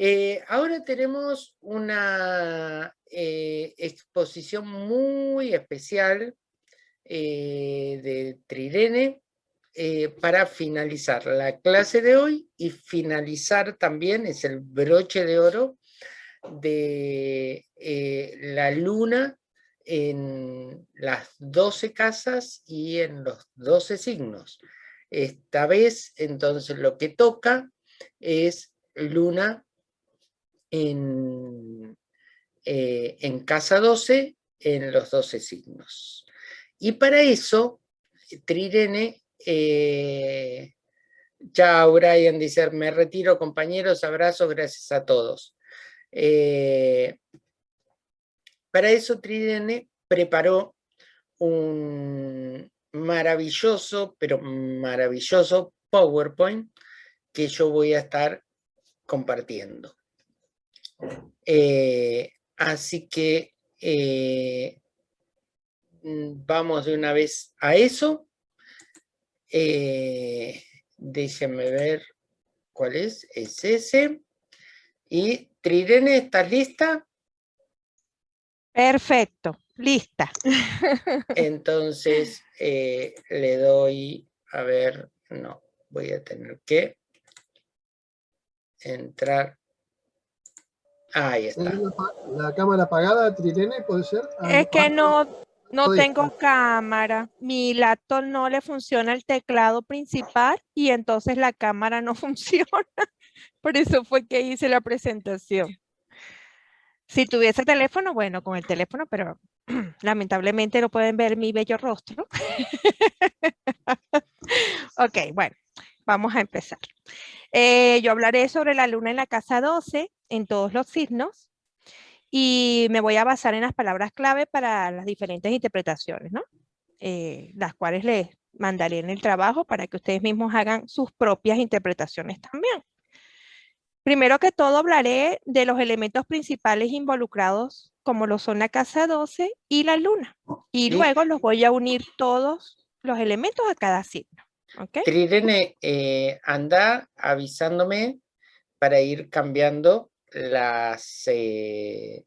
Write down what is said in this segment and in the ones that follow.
Eh, ahora tenemos una eh, exposición muy especial eh, de Trirene para finalizar la clase de hoy y finalizar también, es el broche de oro, de la luna en las 12 casas y en los 12 signos. Esta vez, entonces, lo que toca es luna en, eh, en casa 12 en los 12 signos. Y para eso, Trirene, eh, Brian, dice, me retiro compañeros, abrazos, gracias a todos. Eh, para eso Trirene preparó un maravilloso, pero maravilloso PowerPoint que yo voy a estar compartiendo. Eh, así que eh, mm, vamos de una vez a eso. Eh, déjenme ver cuál es, es ese. Y Trirene, ¿estás lista? Perfecto, lista. Entonces le doy, a ver, no, voy a tener que entrar Ahí está. La, cámara apagada, Trirene, puede ser? Ah, es que no, no tengo cámara. Mi laptop no le funciona el teclado principal y entonces la cámara no funciona. Por eso fue que hice la presentación. Si tuviese teléfono, bueno, con el teléfono, pero lamentablemente no pueden ver mi bello rostro. ok, bueno, vamos a empezar. Eh, yo hablaré sobre la luna en la casa 12 en todos los signos y me voy a basar en las palabras clave para las diferentes interpretaciones, ¿no? Eh, las cuales les mandaré en el trabajo para que ustedes mismos hagan sus propias interpretaciones también. Primero que todo hablaré de los elementos principales involucrados como lo son la casa 12 y la luna. Y luego los voy a unir todos los elementos a cada signo. ¿Okay? Trirene, eh, anda avisándome para ir cambiando las, eh,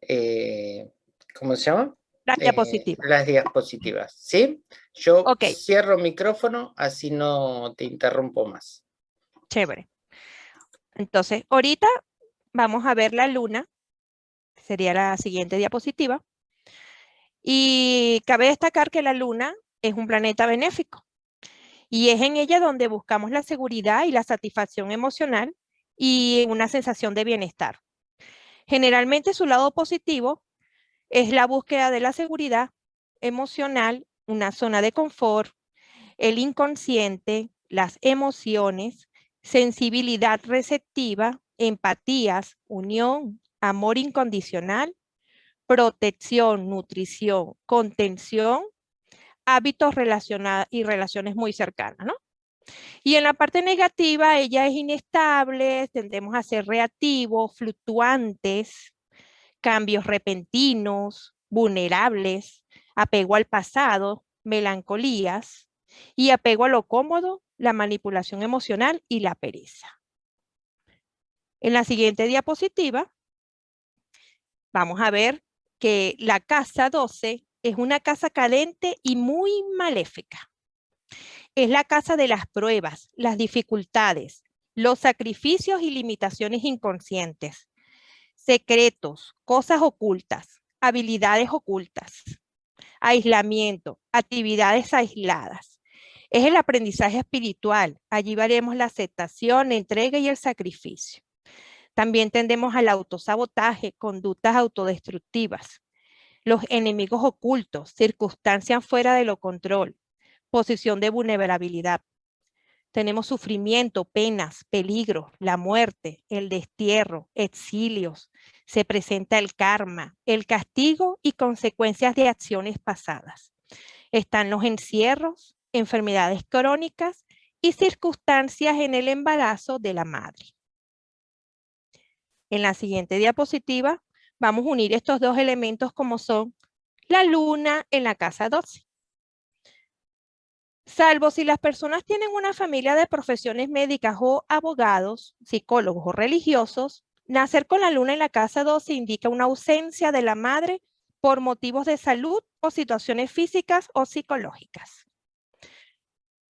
eh, ¿cómo se llama? Las diapositivas. Las diapositivas, ¿sí? Yo cierro micrófono, así no te interrumpo más. Chévere. Entonces, ahorita vamos a ver la luna, sería la siguiente diapositiva. Y cabe destacar que la luna es un planeta benéfico. Y es en ella donde buscamos la seguridad y la satisfacción emocional y una sensación de bienestar. Generalmente su lado positivo es la búsqueda de la seguridad emocional, una zona de confort, el inconsciente, las emociones, sensibilidad receptiva, empatías, unión, amor incondicional, protección, nutrición, contención, hábitos relacionados y relaciones muy cercanas, ¿no? Y en la parte negativa, ella es inestable, tendemos a ser reactivos, fluctuantes, cambios repentinos, vulnerables, apego al pasado, melancolías y apego a lo cómodo, la manipulación emocional y la pereza. En la siguiente diapositiva, vamos a ver que la casa 12 es una casa caliente y muy maléfica. Es la casa de las pruebas, las dificultades, los sacrificios y limitaciones inconscientes, secretos, cosas ocultas, habilidades ocultas, aislamiento, actividades aisladas. Es el aprendizaje espiritual. Allí veremos la aceptación, entrega y el sacrificio. También tendemos al autosabotaje, conductas autodestructivas, los enemigos ocultos, circunstancias fuera de lo control, posición de vulnerabilidad. Tenemos sufrimiento, penas, peligros, la muerte, el destierro, exilios. Se presenta el karma, el castigo y consecuencias de acciones pasadas. Están los encierros, enfermedades crónicas y circunstancias en el embarazo de la madre. En la siguiente diapositiva vamos a unir estos dos elementos como son la luna en la casa 12. Salvo si las personas tienen una familia de profesiones médicas o abogados, psicólogos o religiosos, nacer con la luna en la casa 12 indica una ausencia de la madre por motivos de salud o situaciones físicas o psicológicas.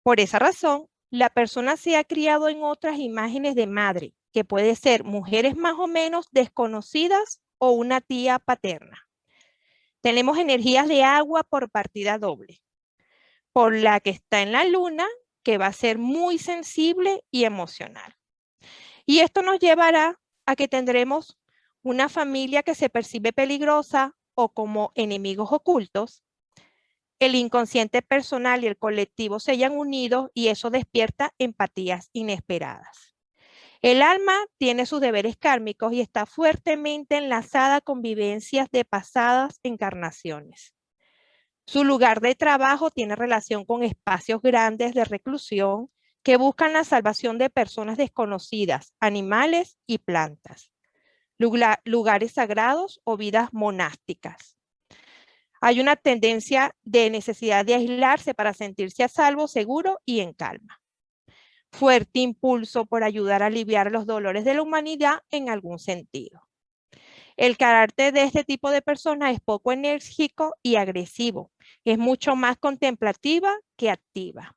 Por esa razón, la persona se ha criado en otras imágenes de madre, que puede ser mujeres más o menos desconocidas o una tía paterna. Tenemos energías de agua por partida doble, por la que está en la luna, que va a ser muy sensible y emocional. Y esto nos llevará a que tendremos una familia que se percibe peligrosa o como enemigos ocultos. El inconsciente personal y el colectivo se hayan unido y eso despierta empatías inesperadas. El alma tiene sus deberes kármicos y está fuertemente enlazada con vivencias de pasadas encarnaciones. Su lugar de trabajo tiene relación con espacios grandes de reclusión que buscan la salvación de personas desconocidas, animales y plantas, lugares sagrados o vidas monásticas. Hay una tendencia de necesidad de aislarse para sentirse a salvo, seguro y en calma fuerte impulso por ayudar a aliviar los dolores de la humanidad en algún sentido. El carácter de este tipo de personas es poco enérgico y agresivo. Es mucho más contemplativa que activa.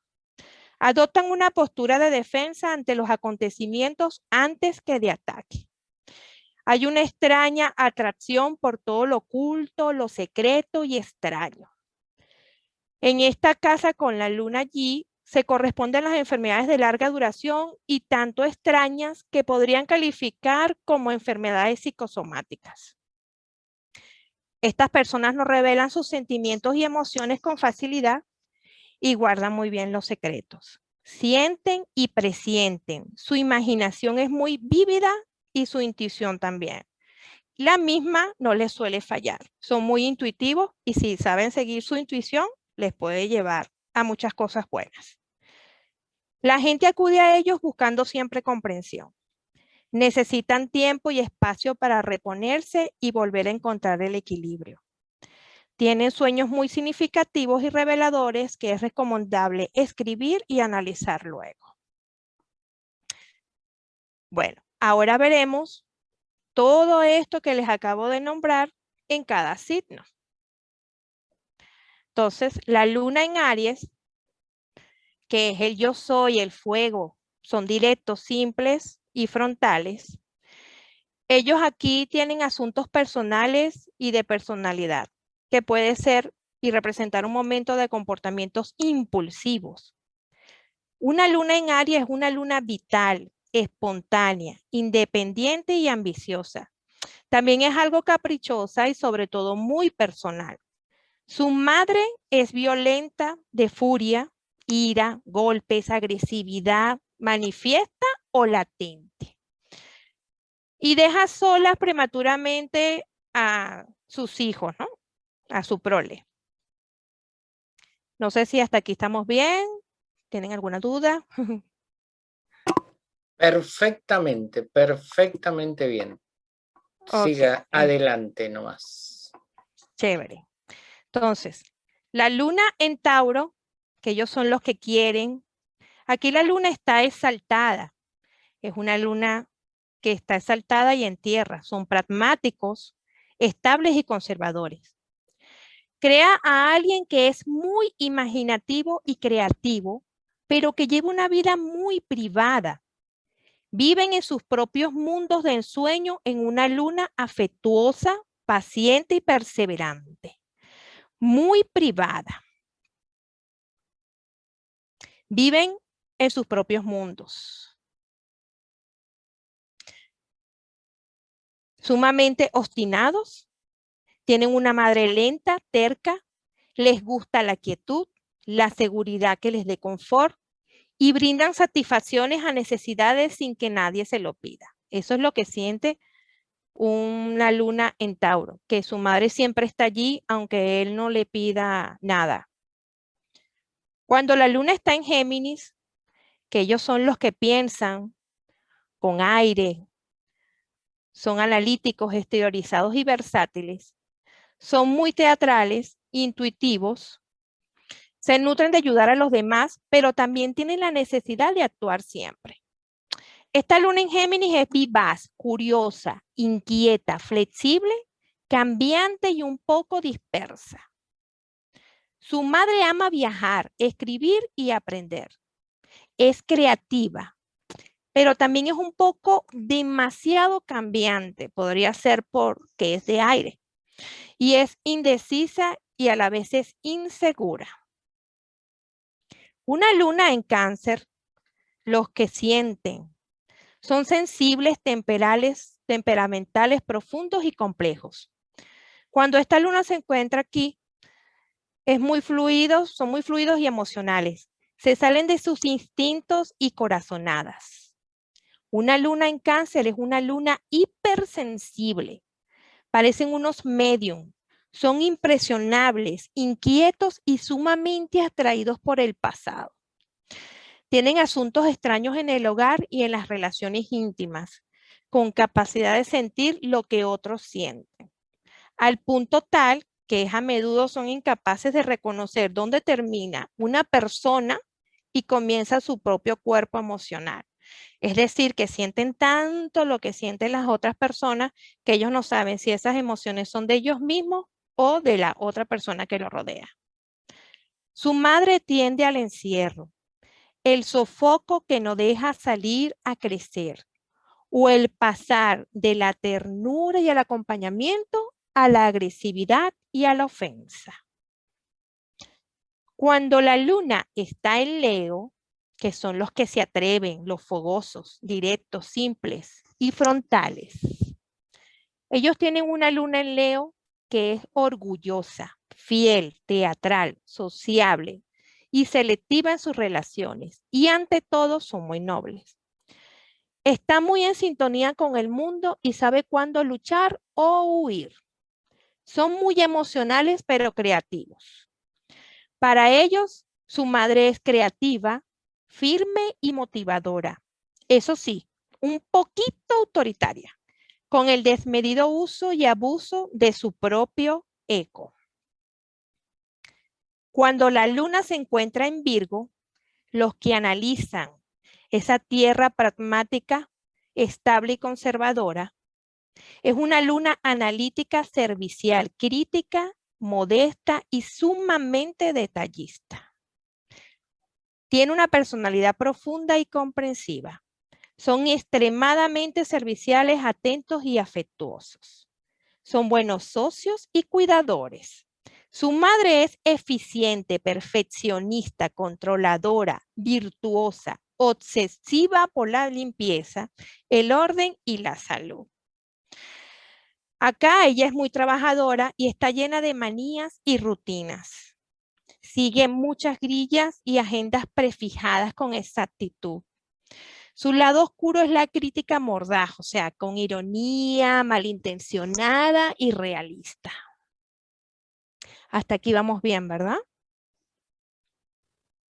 Adoptan una postura de defensa ante los acontecimientos antes que de ataque. Hay una extraña atracción por todo lo oculto, lo secreto y extraño. En esta casa con la luna allí se corresponden las enfermedades de larga duración y tanto extrañas que podrían calificar como enfermedades psicosomáticas. Estas personas no revelan sus sentimientos y emociones con facilidad y guardan muy bien los secretos. Sienten y presienten. Su imaginación es muy vívida y su intuición también. La misma no les suele fallar. Son muy intuitivos y si saben seguir su intuición, les puede llevar a muchas cosas buenas. La gente acude a ellos buscando siempre comprensión. Necesitan tiempo y espacio para reponerse y volver a encontrar el equilibrio. Tienen sueños muy significativos y reveladores que es recomendable escribir y analizar luego. Bueno, ahora veremos todo esto que les acabo de nombrar en cada signo. Entonces, la luna en Aries, que es el yo soy, el fuego, son directos, simples y frontales. Ellos aquí tienen asuntos personales y de personalidad, que puede ser y representar un momento de comportamientos impulsivos. Una luna en Aries es una luna vital, espontánea, independiente y ambiciosa. También es algo caprichosa y sobre todo muy personal. Su madre es violenta, de furia, ira, golpes, agresividad, manifiesta o latente. Y deja solas prematuramente a sus hijos, ¿no? A su prole. No sé si hasta aquí estamos bien. ¿Tienen alguna duda? Perfectamente, perfectamente bien. Siga adelante nomás. Chévere. Entonces, la luna en Tauro, que ellos son los que quieren. Aquí la luna está exaltada. Es una luna que está exaltada y en tierra. Son pragmáticos, estables y conservadores. Crea a alguien que es muy imaginativo y creativo, pero que lleva una vida muy privada. Viven en sus propios mundos de ensueño en una luna afectuosa, paciente y perseverante muy privada. Viven en sus propios mundos. Sumamente obstinados, tienen una madre lenta, terca, les gusta la quietud, la seguridad que les dé confort y brindan satisfacciones a necesidades sin que nadie se lo pida. Eso es lo que siente una luna en Tauro, que su madre siempre está allí aunque él no le pida nada. Cuando la luna está en Géminis, que ellos son los que piensan con aire, son analíticos, exteriorizados y versátiles, son muy teatrales, intuitivos, se nutren de ayudar a los demás, pero también tienen la necesidad de actuar siempre. Esta luna en Géminis es vivaz, curiosa, inquieta, flexible, cambiante y un poco dispersa. Su madre ama viajar, escribir y aprender. Es creativa, pero también es un poco demasiado cambiante. Podría ser porque es de aire. Y es indecisa y a la vez es insegura. Una luna en cáncer, los que sienten, son sensibles, temperales, temperamentales, profundos y complejos. Cuando esta luna se encuentra aquí, es muy fluidos, son muy fluidos y emocionales. Se salen de sus instintos y corazonadas. Una luna en cáncer es una luna hipersensible. Parecen unos medium. Son impresionables, inquietos y sumamente atraídos por el pasado. Tienen asuntos extraños en el hogar y en las relaciones íntimas, con capacidad de sentir lo que otros sienten. Al punto tal que a menudo son incapaces de reconocer dónde termina una persona y comienza su propio cuerpo emocional. Es decir, que sienten tanto lo que sienten las otras personas que ellos no saben si esas emociones son de ellos mismos o de la otra persona que lo rodea. Su madre tiende al encierro, el sofoco que no deja salir a crecer o el pasar de la ternura y el acompañamiento a la agresividad y a la ofensa. Cuando la luna está en Leo, que son los que se atreven, los fogosos, directos, simples y frontales. Ellos tienen una luna en Leo que es orgullosa, fiel, teatral, sociable y selectiva en sus relaciones y ante todo son muy nobles. Está muy en sintonía con el mundo y sabe cuándo luchar o huir. Son muy emocionales, pero creativos. Para ellos, su madre es creativa, firme y motivadora. Eso sí, un poquito autoritaria, con el desmedido uso y abuso de su propio eco. Cuando la luna se encuentra en Virgo, los que analizan esa tierra pragmática, estable y conservadora, es una luna analítica servicial, crítica, modesta y sumamente detallista. Tiene una personalidad profunda y comprensiva. Son extremadamente serviciales, atentos y afectuosos. Son buenos socios y cuidadores. Su madre es eficiente, perfeccionista, controladora, virtuosa, obsesiva por la limpieza, el orden y la salud. Acá ella es muy trabajadora y está llena de manías y rutinas. Sigue muchas grillas y agendas prefijadas con exactitud. Su lado oscuro es la crítica mordaz, o sea, con ironía, malintencionada y realista. Hasta aquí vamos bien, ¿verdad?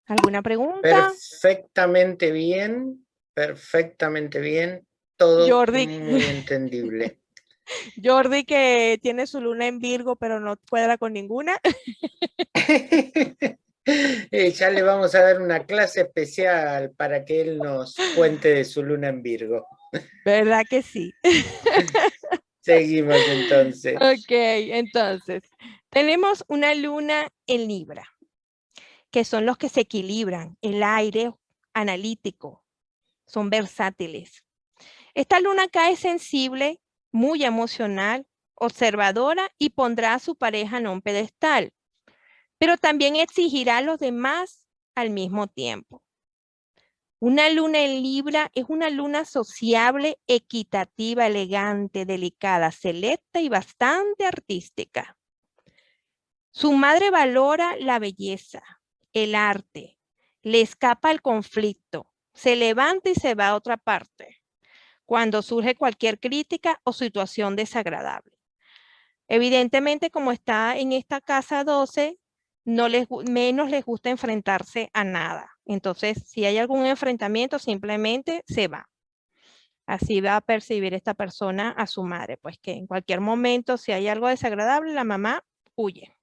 ¿Alguna pregunta? Perfectamente bien, perfectamente bien. Todo muy entendible. Jordi que tiene su luna en Virgo, pero no cuadra con ninguna. Eh, ya le vamos a dar una clase especial para que él nos cuente de su luna en Virgo. ¿Verdad que sí? Seguimos entonces. Ok, entonces, tenemos una luna en Libra, que son los que se equilibran, el aire analítico, son versátiles. Esta luna acá es sensible muy emocional, observadora y pondrá a su pareja en un pedestal, pero también exigirá a los demás al mismo tiempo. Una luna en Libra es una luna sociable, equitativa, elegante, delicada, selecta y bastante artística. Su madre valora la belleza, el arte, le escapa el conflicto, se levanta y se va a otra parte cuando surge cualquier crítica o situación desagradable. Evidentemente, como está en esta casa 12, no les, menos les gusta enfrentarse a nada. Entonces, si hay algún enfrentamiento, simplemente se va. Así va a percibir esta persona a su madre, pues que en cualquier momento, si hay algo desagradable, la mamá huye.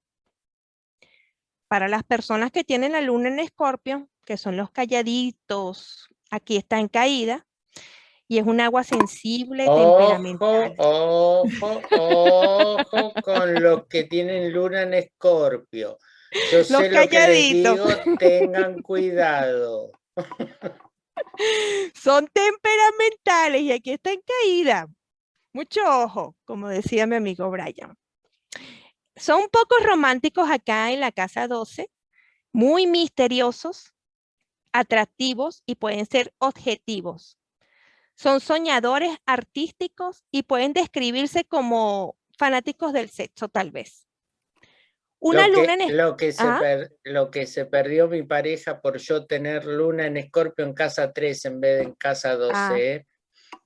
Para las personas que tienen la luna en escorpio, que son los calladitos, aquí está en caída, y es un agua sensible, Ojo, temperamental. ojo, ojo con los que tienen luna en escorpio. Yo sé lo que les calladitos. digo, tengan cuidado. Son temperamentales y aquí está en caída. Mucho ojo, como decía mi amigo Brian. Son un poco románticos acá en la casa 12, muy misteriosos, atractivos y pueden ser objetivos. Son soñadores artísticos y pueden describirse como fanáticos del sexo, tal vez. Una lo, luna que, en lo, que se Ajá. per- lo que se perdió mi pareja por yo tener luna en escorpio en casa 3 en vez de en casa 12. Ah. ¿eh?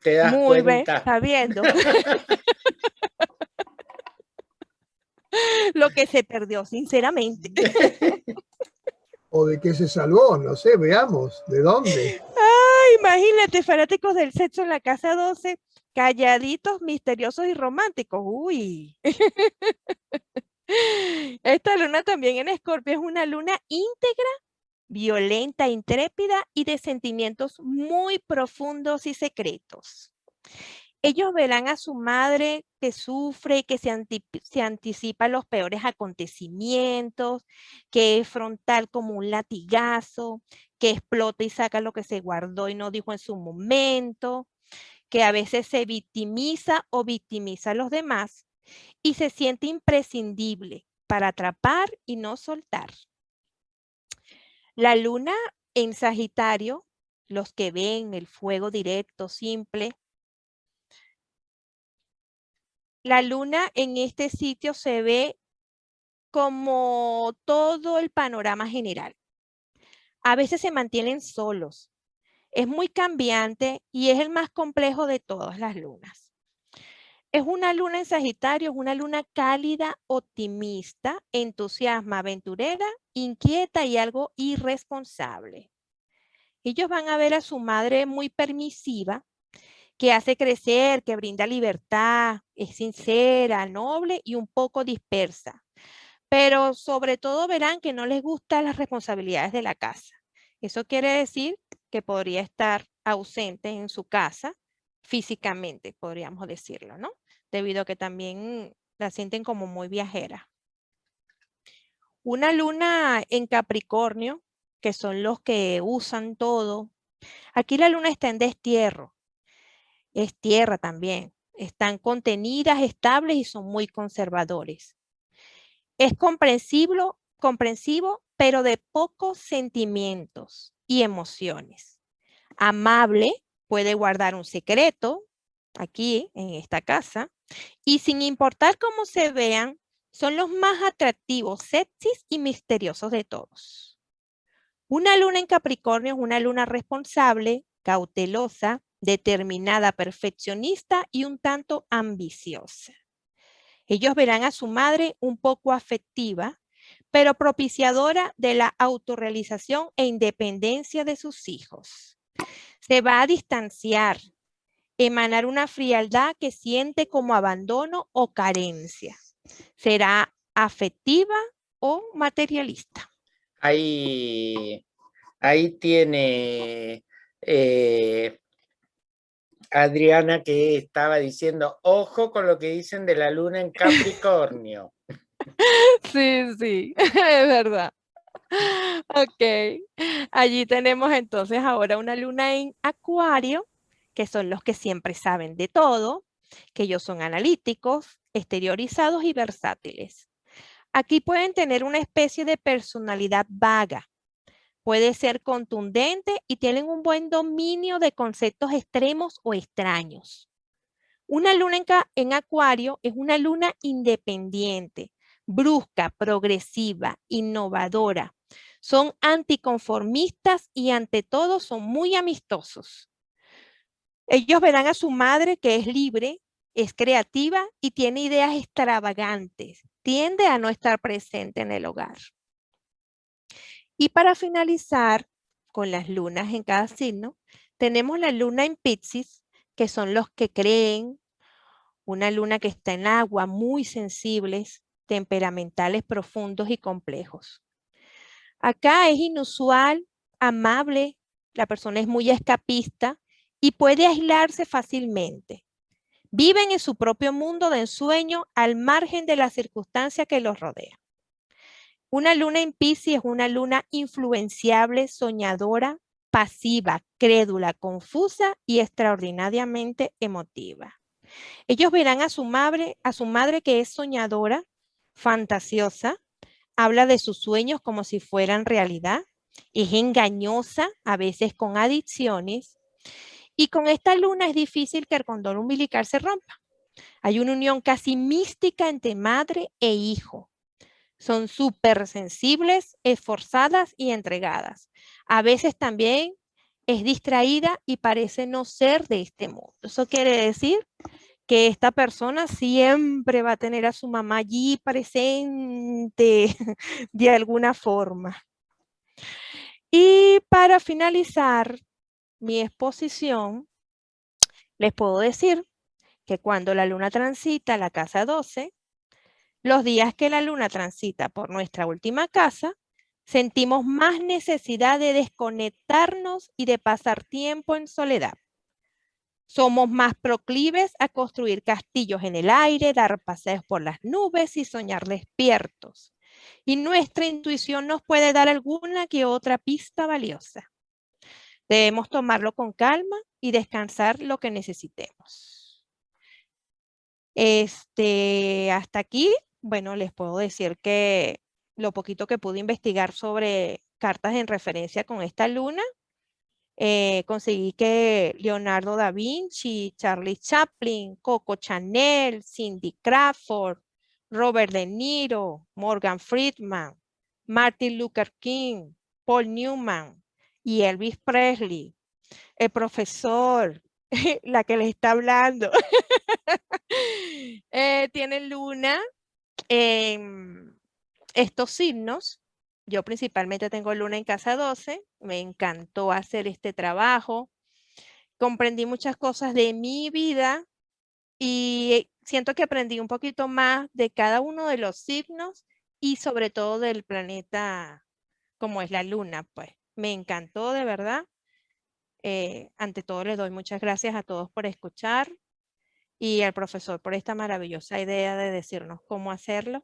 ¿Te das Muy bien, cuenta? está viendo. Lo que se perdió, sinceramente. ¿O de qué se salvó? No sé, veamos. ¿De dónde? Ay, imagínate, fanáticos del sexo en la casa 12, calladitos, misteriosos y románticos. Uy. Esta luna también en Escorpio es una luna íntegra, violenta, intrépida y de sentimientos muy profundos y secretos. Ellos verán a su madre que sufre que se, anti- se anticipa los peores acontecimientos, que es frontal como un latigazo, que explota y saca lo que se guardó y no dijo en su momento, que a veces se victimiza o victimiza a los demás y se siente imprescindible para atrapar y no soltar. La luna en Sagitario, los que ven el fuego directo, simple, la luna en este sitio se ve como todo el panorama general. A veces se mantienen solos. Es muy cambiante y es el más complejo de todas las lunas. Es una luna en Sagitario, es una luna cálida, optimista, entusiasma, aventurera, inquieta y algo irresponsable. Ellos van a ver a su madre muy permisiva, que hace crecer, que brinda libertad, es sincera, noble y un poco dispersa. Pero sobre todo verán que no les gustan las responsabilidades de la casa. Eso quiere decir que podría estar ausente en su casa físicamente, podríamos decirlo, ¿no? Debido a que también la sienten como muy viajera. Una luna en Capricornio, que son los que usan todo. Aquí la luna está en destierro. Es tierra también. Están contenidas, estables y son muy conservadores. Es comprensible, comprensivo, pero de pocos sentimientos y emociones. Amable, puede guardar un secreto aquí en esta casa y sin importar cómo se vean, son los más atractivos, sexys y misteriosos de todos. Una luna en Capricornio es una luna responsable, cautelosa, determinada, perfeccionista y un tanto ambiciosa. Ellos verán a su madre un poco afectiva, pero propiciadora de la autorrealización e independencia de sus hijos. Se va a distanciar, emanar una frialdad que siente como abandono o carencia. Será afectiva o materialista. Ahí, ahí tiene eh, Adriana que estaba diciendo, ojo con lo que dicen de la luna en Capricornio. Sí, sí, es verdad. Ok, allí tenemos entonces ahora una luna en Acuario, que son los que siempre saben de todo, que ellos son analíticos, exteriorizados y versátiles. Aquí pueden tener una especie de personalidad vaga. Puede ser contundente y tienen un buen dominio de conceptos extremos o extraños. Una luna en, Acuario es una luna independiente, brusca, progresiva, innovadora. Son anticonformistas y ante todo son muy amistosos. Ellos verán a su madre que es libre, es creativa y tiene ideas extravagantes. Tiende a no estar presente en el hogar. Y para finalizar con las lunas en cada signo, tenemos la luna en Piscis, que son los que creen, una luna que está en agua, muy sensibles, temperamentales, profundos y complejos. Acá es inusual, amable, la persona es muy escapista y puede aislarse fácilmente. Viven en su propio mundo de ensueño al margen de la circunstancia que los rodea. Una luna en Pisces es una luna influenciable, soñadora, pasiva, crédula, confusa y extraordinariamente emotiva. Ellos verán a su madre, a su madre que es soñadora, fantasiosa, habla de sus sueños como si fueran realidad, es engañosa, a veces con adicciones, y con esta luna es difícil que el condón umbilical se rompa. Hay una unión casi mística entre madre e hijo. Son súper sensibles, esforzadas y entregadas. A veces también es distraída y parece no ser de este mundo. Eso quiere decir que esta persona siempre va a tener a su mamá allí presente de alguna forma. Y para finalizar mi exposición, les puedo decir que cuando la luna transita la casa 12, los días que la luna transita por nuestra última casa, sentimos más necesidad de desconectarnos y de pasar tiempo en soledad. Somos más proclives a construir castillos en el aire, dar paseos por las nubes y soñar despiertos. Y nuestra intuición nos puede dar alguna que otra pista valiosa. Debemos tomarlo con calma y descansar lo que necesitemos. Este, hasta aquí, bueno, les puedo decir que lo poquito que pude investigar sobre cartas en referencia con esta luna, eh, conseguí que Leonardo da Vinci, Charlie Chaplin, Coco Chanel, Cindy Crawford, Robert De Niro, Morgan Friedman, Martin Luther King, Paul Newman y Elvis Presley, el profesor, la que les está hablando, eh, tienen luna en estos signos yo principalmente tengo luna en casa 12, me encantó hacer este trabajo, comprendí muchas cosas de mi vida y siento que aprendí un poquito más de cada uno de los signos y sobre todo del planeta como es la luna, pues me encantó de verdad. Eh, ante todo les doy muchas gracias a todos por escuchar y al profesor por esta maravillosa idea de decirnos cómo hacerlo.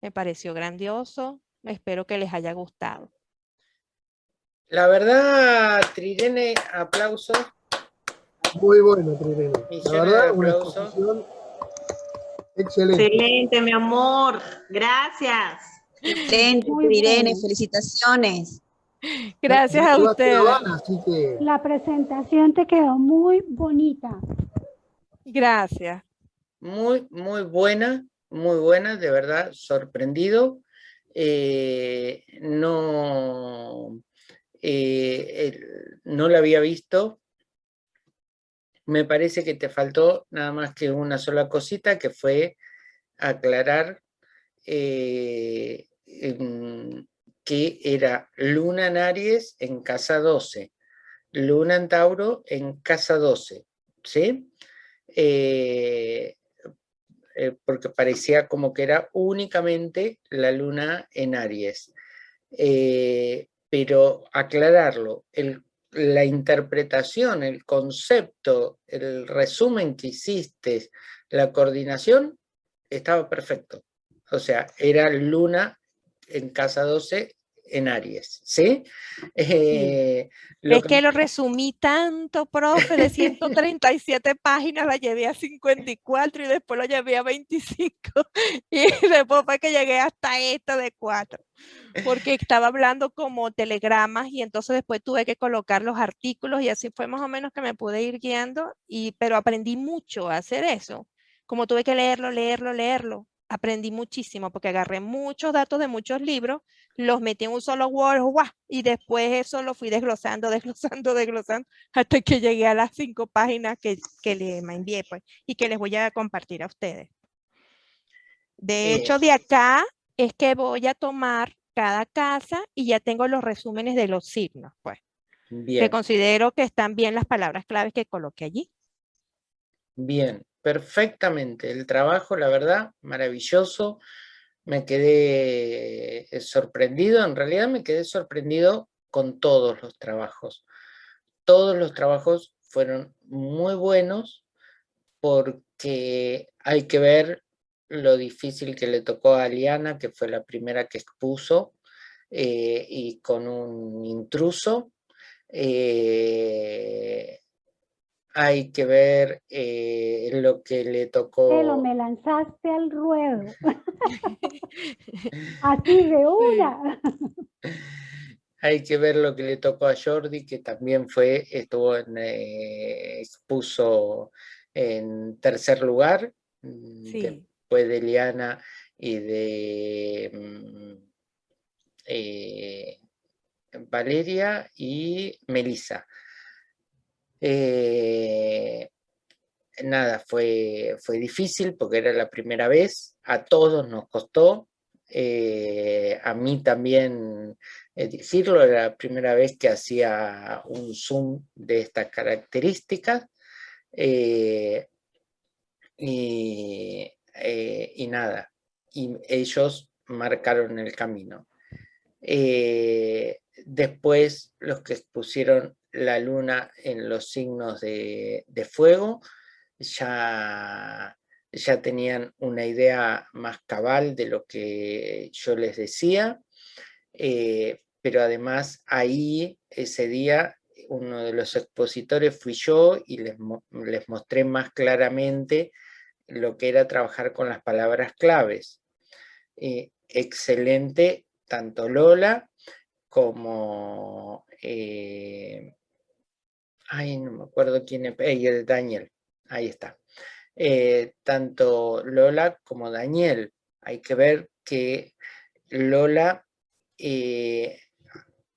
Me pareció grandioso, Espero que les haya gustado. La verdad, Trirene, aplauso. Muy bueno, Trirene. La verdad, una exposición excelente. Excelente, mi amor. Gracias. Excelente, Trirene. Felicitaciones. Gracias a ustedes. La presentación te quedó muy bonita. Gracias. Muy, muy buena, muy buena, de verdad, sorprendido. Eh, no, eh, no la había visto. Me parece que te faltó nada más que una sola cosita, que fue aclarar eh, que era Luna en Aries en casa 12, Luna en Tauro en casa 12, ¿sí? Eh, porque parecía como que era únicamente la luna en Aries. Eh, pero aclararlo, la interpretación, el concepto, el resumen que hiciste, la coordinación, estaba perfecto. O sea, era luna en casa 12 en Aries, ¿sí? Eh, es que... lo resumí tanto, profe, de 137 páginas, la llevé a 54 y después lo llevé a 25 y después fue que llegué hasta esta de 4 porque estaba hablando como telegramas y entonces después tuve que colocar los artículos y así fue más o menos que me pude ir guiando, y, pero aprendí mucho a hacer eso, como tuve que leerlo, leerlo, leerlo, aprendí muchísimo porque agarré muchos datos de muchos libros, los metí en un solo Word y después eso lo fui desglosando, desglosando, desglosando hasta que llegué a las cinco páginas que, que le envié pues, y que les voy a compartir a ustedes. De hecho, de acá es que voy a tomar cada casa y ya tengo los resúmenes de los signos, pues. Que considero que están bien las palabras claves que coloqué allí. Bien, perfectamente. El trabajo, la verdad, maravilloso. Me quedé eh, sorprendido, en realidad me quedé sorprendido con todos los trabajos. Todos los trabajos fueron muy buenos porque hay que ver lo difícil que le tocó a Aliana, que fue la primera que expuso, eh, y con un intruso. Eh, hay que ver eh, lo que le tocó. Pero me lanzaste al ruedo. Así de una. Hay que ver lo que le tocó a Jordi, que también fue, estuvo en, expuso en tercer lugar, mm, después de Eliana y de mm, eh, Valeria y Melissa. Eh, nada, fue, fue difícil porque era la primera vez, a todos nos costó, eh, a mí también decirlo, era la primera vez que hacía un zoom de estas características, y, y, nada, y ellos marcaron el camino. Eh, después los que pusieron la luna en los signos de, fuego ya, ya tenían una idea más cabal de lo que yo les decía, eh, pero además ahí, ese día, uno de los expositores fui yo y les, les mostré más claramente lo que era trabajar con las palabras claves. Eh, excelente tanto Lola como... Eh, ay, no me acuerdo quién es, eh, Daniel, ahí está. Eh, tanto Lola como Daniel. Hay que ver que Lola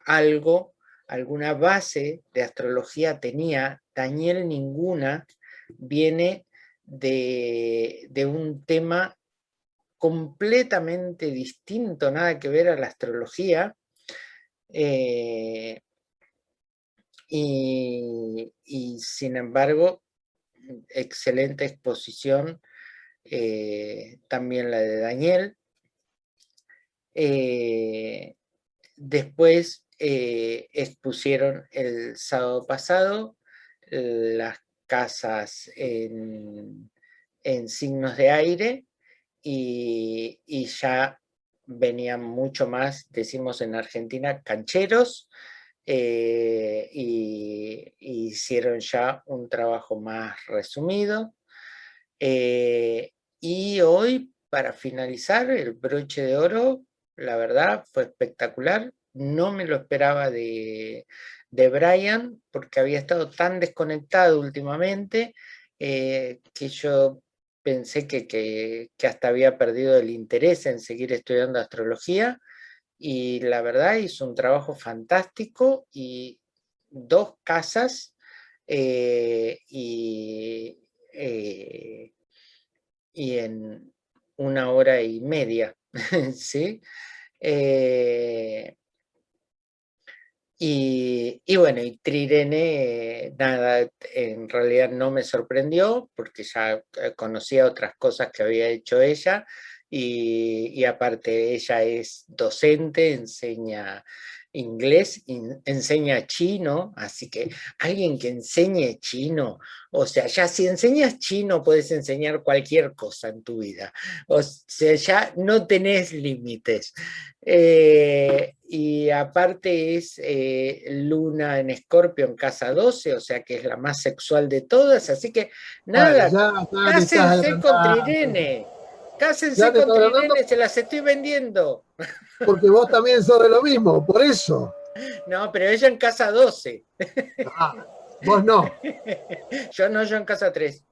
algo, alguna base de astrología tenía, Daniel ninguna, viene de, de un tema completamente distinto, nada que ver a la astrología, eh, y, sin embargo, excelente exposición, eh, también la de Daniel. Eh, después expusieron el sábado pasado las casas en signos de aire, y, ya venían mucho más, decimos en Argentina, cancheros, eh, y, hicieron ya un trabajo más resumido. Eh, y hoy, para finalizar, el broche de oro, la verdad, fue espectacular. No me lo esperaba de, de Brian, porque había estado tan desconectado últimamente, eh, que yo pensé que, hasta había perdido el interés en seguir estudiando astrología y la verdad hizo un trabajo fantástico y dos casas eh, y, eh, y, en una hora y media, ¿sí? Eh, y, bueno, y Trirene, nada, en realidad no me sorprendió, porque ya eh, conocía otras cosas que había hecho ella, y, y aparte ella es docente, enseña inglés, enseña chino, así que alguien que enseñe chino, o sea, ya si enseñas chino puedes enseñar cualquier cosa en tu vida, o sea, ya no tenés límites. Eh, y aparte es eh, Luna en Escorpio en casa 12, o sea que es la más sexual de todas, así que nada, cásense con Trirene, cásense con Trirene, se las estoy vendiendo. Porque vos también sos de lo mismo, por eso. No, pero ella en casa 12. Ah, vos no. Yo no, yo en casa 3.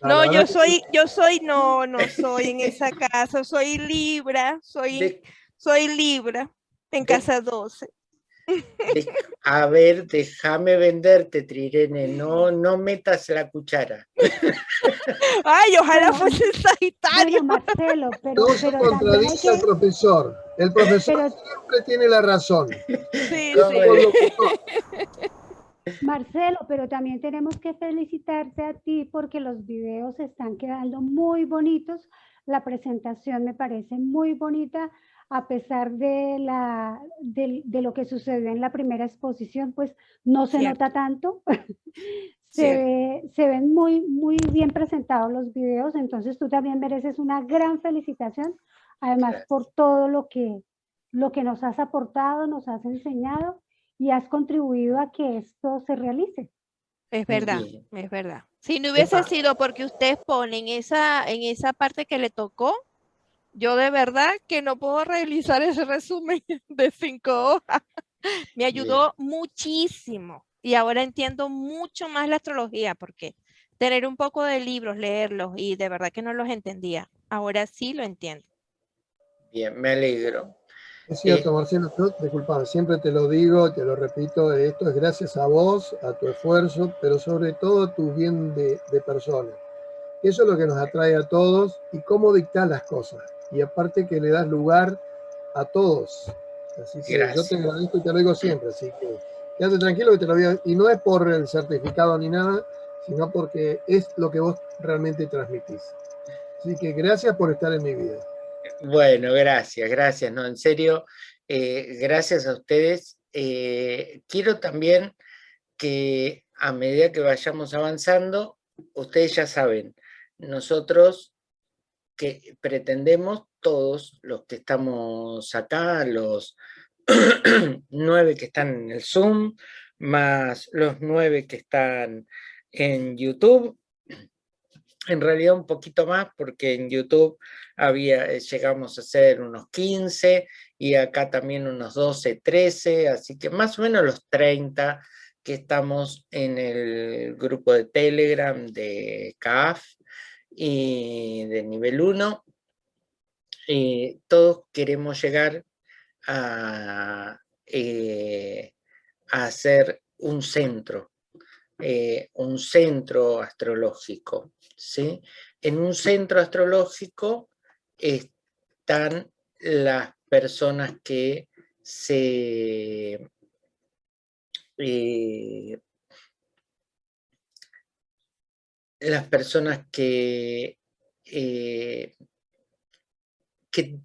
No, yo soy, yo soy, no, no soy en esa casa, soy Libra, soy, soy Libra en casa 12. A ver, déjame venderte, Trirene, no, no metas la cuchara. Ay, ojalá fuese Sagitario. Marcelo, pero, no se contradice al profesor. El profesor siempre tiene la razón. Sí, Marcelo, pero también tenemos que felicitarte a ti porque los videos están quedando muy bonitos. La presentación me parece muy bonita a pesar de, la, de, lo que sucedió en la primera exposición, pues no se nota tanto. se, se, ven muy, muy bien presentados los videos, entonces tú también mereces una gran felicitación, además por todo lo que, lo que nos has aportado, nos has enseñado y has contribuido a que esto se realice. Es verdad, es verdad. Si no hubiese sido porque usted pone en esa, en esa parte que le tocó, yo de verdad que no puedo realizar ese resumen de cinco hojas. Me ayudó muchísimo y ahora entiendo mucho más la astrología porque tener un poco de libros, leerlos y de verdad que no los entendía. Ahora sí lo entiendo. Bien, me alegro. Es cierto, Marcelo, disculpa, siempre te lo digo, te lo repito, esto es gracias a vos, a tu esfuerzo, pero sobre todo a tu bien de, persona. Eso es lo que nos atrae a todos y cómo dictar las cosas. Y aparte que le das lugar a todos. Así que yo te agradezco y te lo digo siempre, así que quédate tranquilo que te lo voy a... Y no es por el certificado ni nada, sino porque es lo que vos realmente transmitís. Así que gracias por estar en mi vida. Bueno, gracias, gracias, no, en serio, eh, gracias a ustedes. Eh, quiero también que a medida que vayamos avanzando, ustedes ya saben, nosotros que pretendemos, todos los que estamos acá, los nueve que están en el Zoom, más los nueve que están en YouTube, en realidad un poquito más porque en YouTube había, eh, llegamos a ser unos 15 y acá también unos 12, 13, así que más o menos los 30 que estamos en el grupo de Telegram de CAF y de nivel 1. Y todos queremos llegar a, eh, hacer un centro, eh, un centro astrológico. ¿sí? En un centro astrológico están las personas que se... Eh, las personas que, eh, que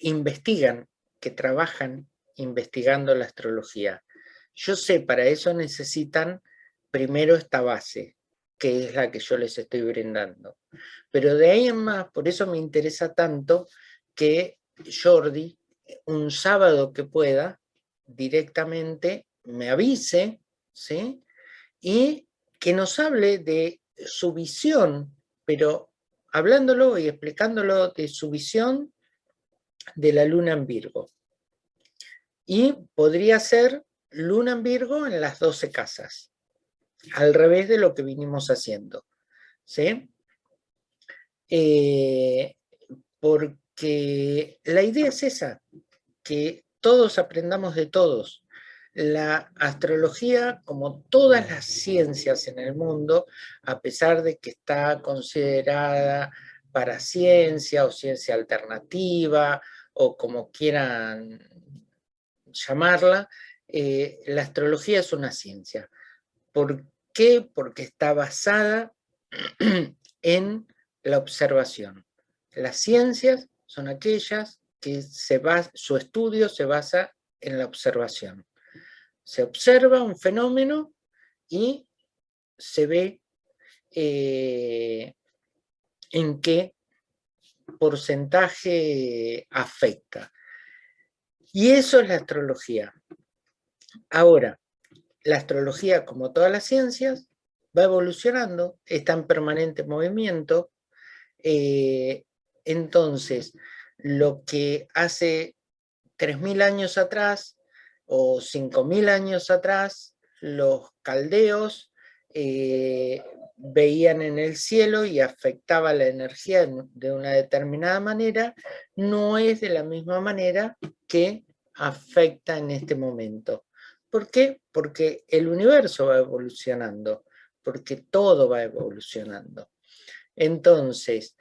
investigan, que trabajan investigando la astrología. Yo sé, para eso necesitan primero esta base, que es la que yo les estoy brindando. Pero de ahí en más, por eso me interesa tanto que Jordi, un sábado que pueda, directamente me avise, ¿sí? Y que nos hable de su visión, pero hablándolo y explicándolo de su visión de la luna en Virgo. Y podría ser luna en Virgo en las 12 casas al revés de lo que vinimos haciendo. ¿sí? Eh, porque la idea es esa, que todos aprendamos de todos. La astrología, como todas las ciencias en el mundo, a pesar de que está considerada para ciencia o ciencia alternativa, o como quieran llamarla, eh, la astrología es una ciencia. ¿Por qué? Porque está basada en la observación. Las ciencias son aquellas que se su estudio se basa en la observación. Se observa un fenómeno y se ve eh, en qué porcentaje afecta. Y eso es la astrología. Ahora, la astrología, como todas las ciencias, va evolucionando, está en permanente movimiento. Eh, entonces, lo que hace 3.000 años atrás o 5.000 años atrás, los caldeos eh, veían en el cielo y afectaba la energía de una determinada manera, no es de la misma manera que afecta en este momento. ¿Por qué? Porque el universo va evolucionando, porque todo va evolucionando. Entonces,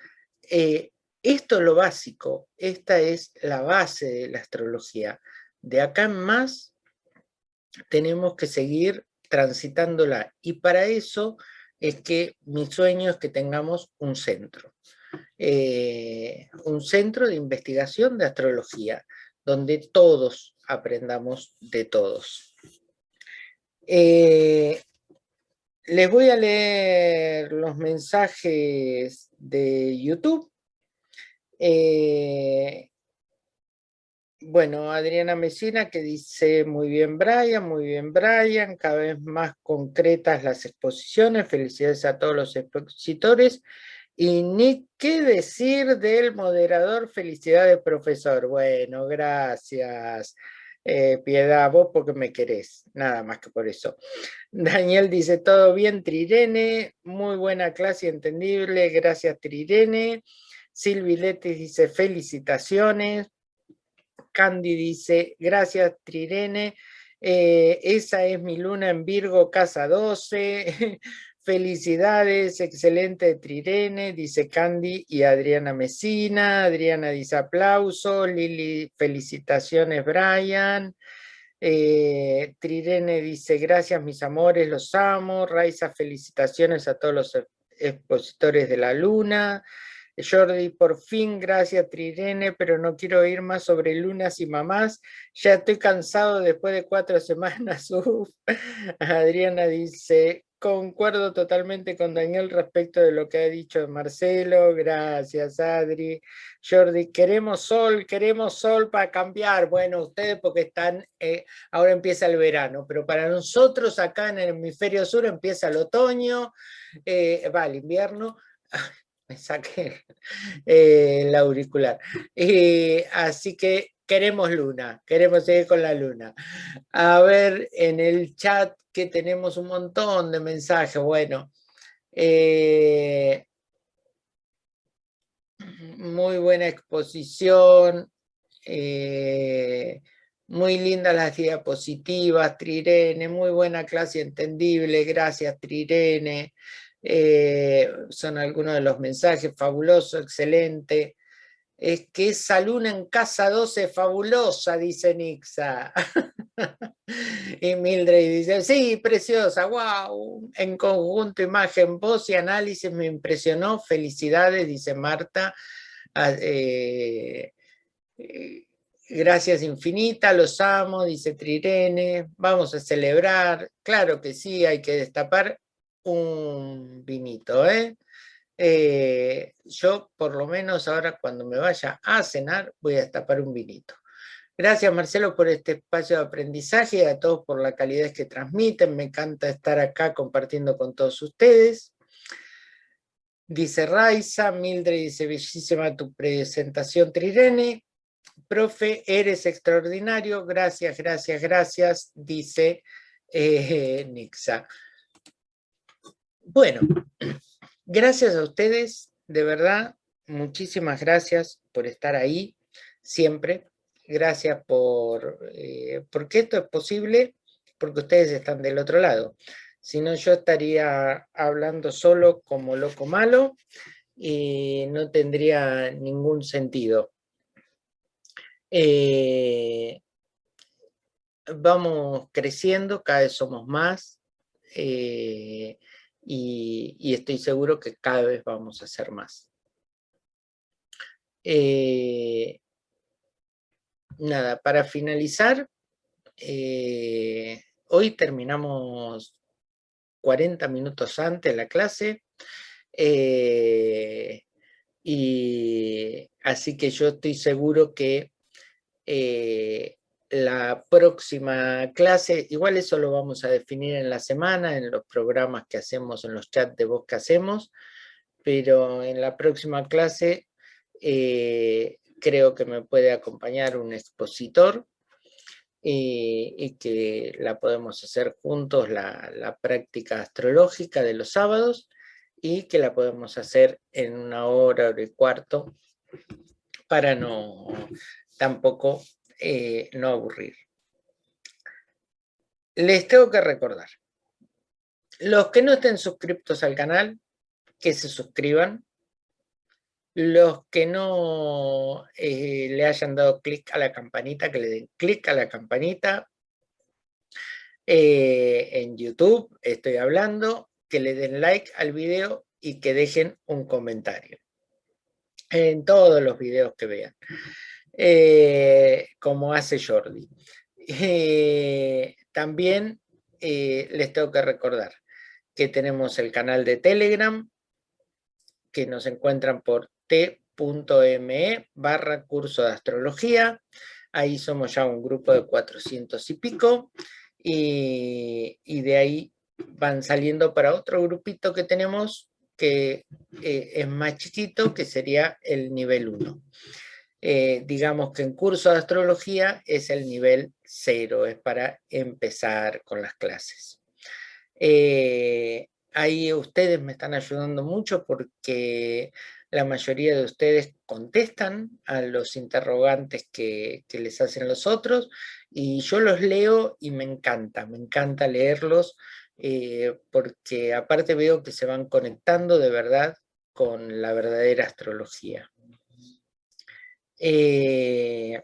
eh, esto es lo básico, esta es la base de la astrología. De acá en más tenemos que seguir transitándola y para eso es que mi sueño es que tengamos un centro. eh, un centro de investigación de astrología, donde todos aprendamos de todos. Eh, les voy a leer los mensajes de YouTube. Eh, bueno, Adriana Mesina que dice, muy bien Brian, muy bien Brian, cada vez más concretas las exposiciones, felicidades a todos los expositores. Y ni qué decir del moderador, felicidades profesor. Bueno, gracias. Eh, piedad, vos porque me querés, nada más que por eso. Daniel dice, todo bien Trirene, muy buena clase entendible, gracias Trirene. Silvi Letis dice, felicitaciones. Candy dice, gracias Trirene, eh, esa es mi luna en Virgo, casa 12. Felicidades, excelente Trirene, dice Candy y Adriana Mesina. Adriana dice aplauso. Lili, felicitaciones Brian. Eh, Trirene dice gracias mis amores, los amo. Raiza, felicitaciones a todos los expositores de la luna. Jordi, por fin, gracias Trirene, pero no quiero oír más sobre lunas y mamás. Ya estoy cansado después de cuatro semanas. Adriana dice, Concuerdo totalmente con Daniel respecto de lo que ha dicho Marcelo. Gracias, Adri. Jordi, queremos sol, queremos sol para cambiar. Bueno, ustedes porque están, eh, ahora empieza el verano, pero para nosotros acá en el hemisferio sur empieza el otoño, eh, va el invierno. Me saqué eh, el auricular. así que queremos luna, queremos seguir con la luna. A ver, en el chat que tenemos un montón de mensajes, bueno. Eh, muy buena exposición, eh, muy lindas las diapositivas, Trirene, muy buena clase entendible, gracias Trirene. Eh, son algunos de los mensajes, fabuloso, excelente. Es que esa luna en casa 12 es fabulosa, dice Nixa. y Mildred dice, sí, preciosa, wow, en conjunto, imagen, voz y análisis me impresionó, felicidades, dice Marta. Ah, eh, gracias infinita, los amo, dice Trirene, vamos a celebrar, claro que sí, hay que destapar un vinito, ¿eh? Eh, yo por lo menos ahora cuando me vaya a cenar voy a destapar un vinito. Gracias Marcelo por este espacio de aprendizaje y a todos por la calidad que transmiten. Me encanta estar acá compartiendo con todos ustedes. Dice Raiza, Mildred dice, bellísima tu presentación Trirene. Profe, eres extraordinario, gracias, gracias, gracias, dice eh, Nixa. Bueno, Gracias a ustedes, de verdad, muchísimas gracias por estar ahí siempre. Gracias por, eh, porque esto es posible, porque ustedes están del otro lado. Si no, yo estaría hablando solo como loco malo y no tendría ningún sentido. Eh, vamos creciendo, cada vez somos más. Eh, y, estoy seguro que cada vez vamos a hacer más. Eh, nada, para finalizar, eh, hoy terminamos 40 minutos antes la clase, eh, y así que yo estoy seguro que la próxima clase, igual eso lo vamos a definir en la semana, en los programas que hacemos, en los chats de voz que hacemos, pero en la próxima clase eh, creo que me puede acompañar un expositor y, y que la podemos hacer juntos, la, la práctica astrológica de los sábados, y que la podemos hacer en una hora, hora y cuarto, para no tampoco eh, no aburrir. Les tengo que recordar, los que no estén suscriptos al canal, que se suscriban, los que no eh, le hayan dado clic a la campanita, que le den clic a la campanita, eh, en YouTube estoy hablando, que le den like al video y que dejen un comentario. en todos los videos que vean, eh, como hace Jordi. Eh, también eh, les tengo que recordar que tenemos el canal de Telegram, que nos encuentran por t.me barra curso de astrología. Ahí somos ya un grupo de 400 y pico. Y, de ahí van saliendo para otro grupito que tenemos que es más chiquito, que sería el nivel 1. Eh, digamos que en curso de astrología es el nivel 0, es para empezar con las clases. Eh, ahí ustedes me están ayudando mucho porque la mayoría de ustedes contestan a los interrogantes que, que, les hacen los otros y yo los leo y me encanta, me encanta leerlos eh, porque aparte veo que se van conectando de verdad con la verdadera astrología. Eh,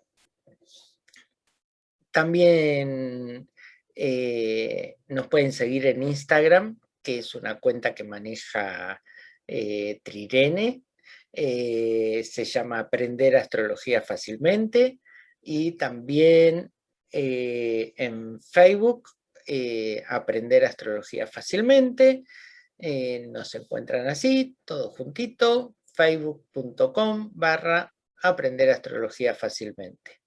también eh, nos pueden seguir en Instagram, que es una cuenta que maneja Trirene, se llama Aprender Astrología Fácilmente, y también en Facebook eh, aprender astrología fácilmente. Eh, nos encuentran así, todo juntito, facebook.com barra aprender astrología fácilmente.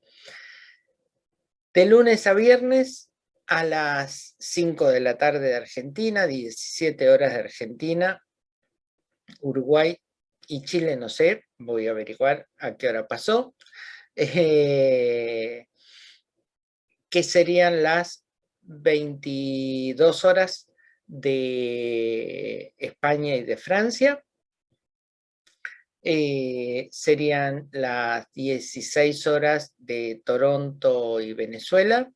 De lunes a viernes a las 5 de la tarde de Argentina, 17 horas de Argentina, Uruguay y Chile, no sé, voy a averiguar a qué hora pasó, eh, que serían las 22 horas de España y de Francia. Eh, serían las 16 horas de Toronto y Venezuela.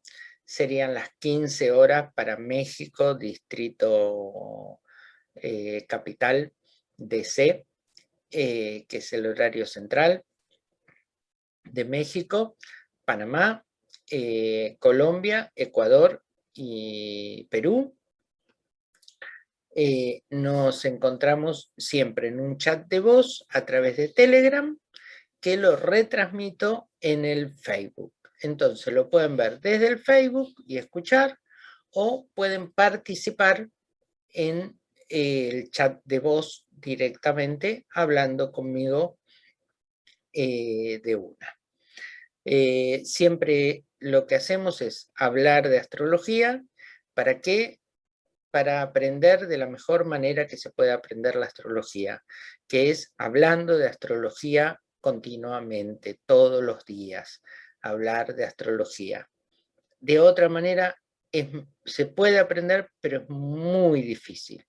Serían las 15 horas para México, distrito eh, capital DC, eh, que es el horario central de México, Panamá, Colombia, Ecuador y Perú, eh, nos encontramos siempre en un chat de voz a través de Telegram que lo retransmito en el Facebook. Entonces lo pueden ver desde el Facebook y escuchar o pueden participar en el chat de voz directamente hablando conmigo eh, de una. Eh, siempre lo que hacemos es hablar de astrología, ¿para qué? Para aprender de la mejor manera que se puede aprender la astrología, que es hablando de astrología continuamente, todos los días, hablar de astrología. De otra manera, se puede aprender, pero es muy difícil.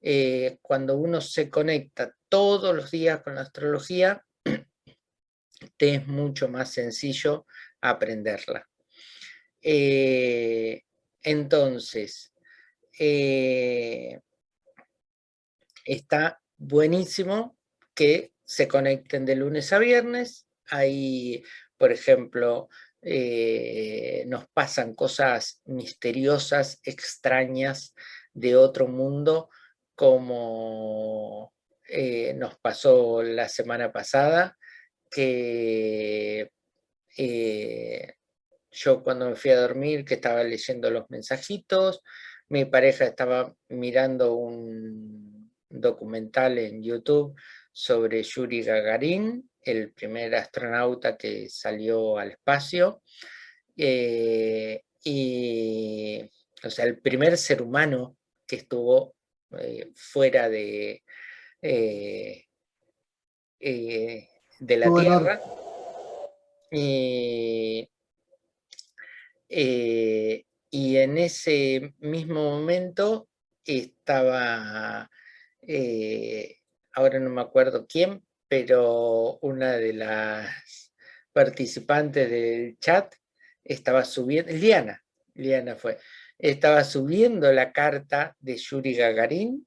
Eh, cuando uno se conecta todos los días con la astrología, te es mucho más sencillo aprenderla. Eh, entonces, eh, está buenísimo que se conecten de lunes a viernes. Ahí, por ejemplo, eh, nos pasan cosas misteriosas, extrañas de otro mundo, como nos pasó la semana pasada, que eh, yo cuando me fui a dormir, que estaba leyendo los mensajitos, mi pareja estaba mirando un documental en YouTube sobre Yuri Gagarin, el primer astronauta que salió al espacio, eh, y, o sea, el primer ser humano que estuvo eh, fuera de, de la Tierra. Eh, eh, y en ese mismo momento estaba, eh, ahora no me acuerdo quién, pero una de las participantes del chat estaba subiendo, Liana, Liana fue, estaba subiendo la carta de Yuri Gagarin,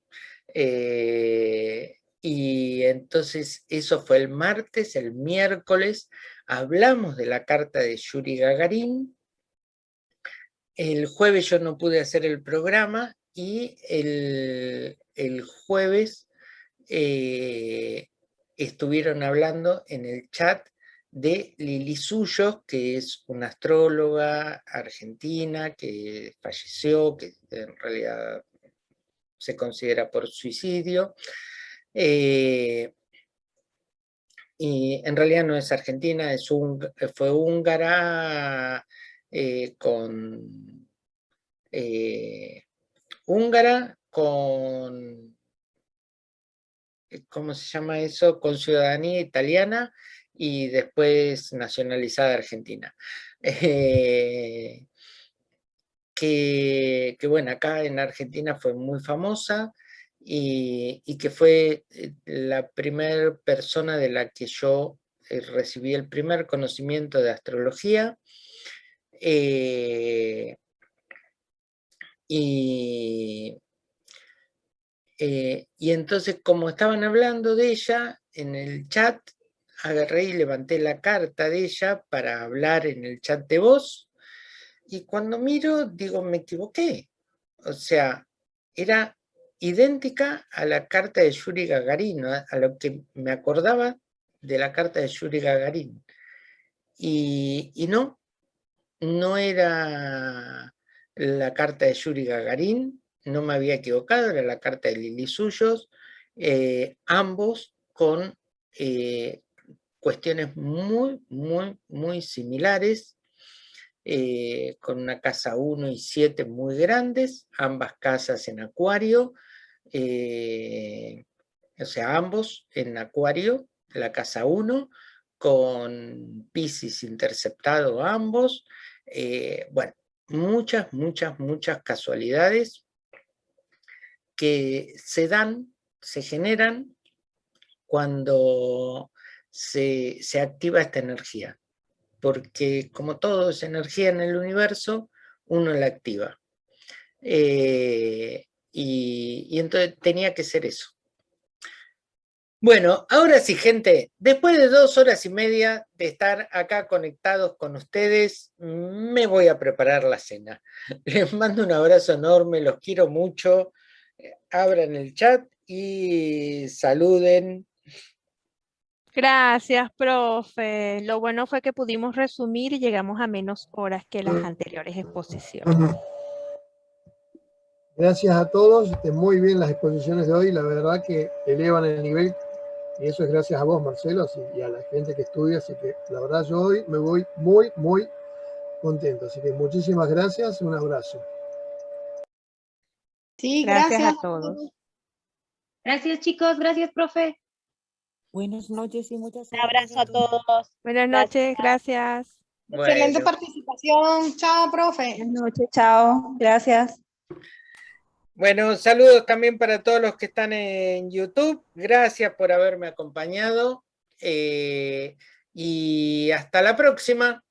y entonces eso fue el martes, el miércoles, hablamos de la carta de Yuri Gagarin, el jueves yo no pude hacer el programa y el, jueves eh, estuvieron hablando en el chat de Lili Suyo, que es una astróloga argentina que falleció, que en realidad se considera por suicidio. Eh, y en realidad no es argentina, es un, fue húngara eh, con... Eh, húngara con... ¿Cómo se llama eso? Con ciudadanía italiana y después nacionalizada argentina. que, que, bueno, acá en Argentina fue muy famosa, y, que fue eh, la primera persona de la que yo eh, recibí el primer conocimiento de astrología. Eh, y, y entonces, como estaban hablando de ella en el chat, agarré y levanté la carta de ella para hablar en el chat de voz, y cuando miro, digo, me equivoqué. O sea, era idéntica a la carta de Yuri Gagarin, a lo que me acordaba de la carta de Yuri Gagarin. Y, no, no era la carta de Yuri Gagarin, no me había equivocado, era la carta de Lili Suyos, eh, ambos con eh, cuestiones muy, muy, muy similares, eh, con una casa 1 y 7 muy grandes, ambas casas en acuario, o sea, ambos en Acuario, la casa 1, con Pisces interceptado ambos. Bueno, muchas, muchas, muchas casualidades que se dan, se generan cuando se, activa esta energía. Porque como todo es energía en el universo, uno la activa. Eh, y, entonces tenía que ser eso. Bueno, ahora sí, gente, después de dos horas y media de estar acá conectados con ustedes, me voy a preparar la cena. Les mando un abrazo enorme, los quiero mucho. Abran el chat y saluden. Gracias, profe. Lo bueno fue que pudimos resumir y llegamos a menos horas que las anteriores exposiciones. Gracias a todos, muy bien las exposiciones de hoy, la verdad que elevan el nivel y eso es gracias a vos, Marcelo, y a la gente que estudia, así que la verdad yo hoy me voy muy, muy contento, así que muchísimas gracias, un abrazo. Sí, gracias, a todos. Gracias chicos, gracias profe. Buenas noches y muchas gracias. Un abrazo a todos. Buenas noches, gracias. Excelente participación. Chao, profe. Buenas noches, chao. Gracias. Bueno, saludos también para todos los que están en YouTube. Gracias por haberme acompañado. Eh, y hasta la próxima.